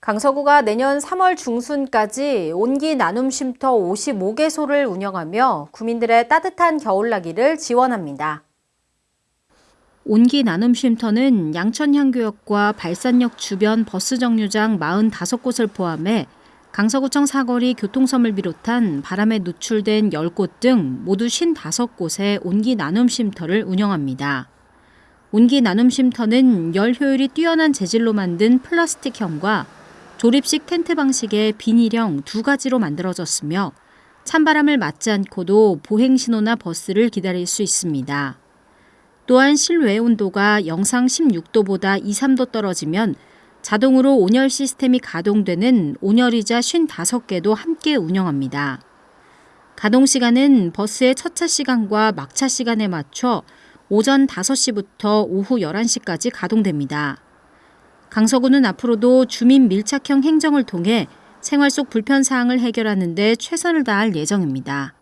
강서구가 내년 3월 중순까지 온기 나눔 쉼터 55개소를 운영하며 구민들의 따뜻한 겨울나기를 지원합니다. 온기 나눔 쉼터는 양천향교역과 발산역 주변 버스 정류장 45곳을 포함해 강서구청 사거리 교통섬을 비롯한 바람에 노출된 10곳 등 모두 55곳의 온기 나눔 쉼터를 운영합니다. 온기 나눔 쉼터는 열 효율이 뛰어난 재질로 만든 플라스틱형과 조립식 텐트 방식의 비닐형 두 가지로 만들어졌으며 찬바람을 맞지 않고도 보행 신호나 버스를 기다릴 수 있습니다. 또한 실외 온도가 영상 16도보다 2, 3도 떨어지면 자동으로 온열 시스템이 가동되는 온열의자 55개도 함께 운영합니다. 가동 시간은 버스의 첫차 시간과 막차 시간에 맞춰 오전 5시부터 오후 11시까지 가동됩니다. 강서구는 앞으로도 주민 밀착형 행정을 통해 생활 속 불편 사항을 해결하는 데 최선을 다할 예정입니다.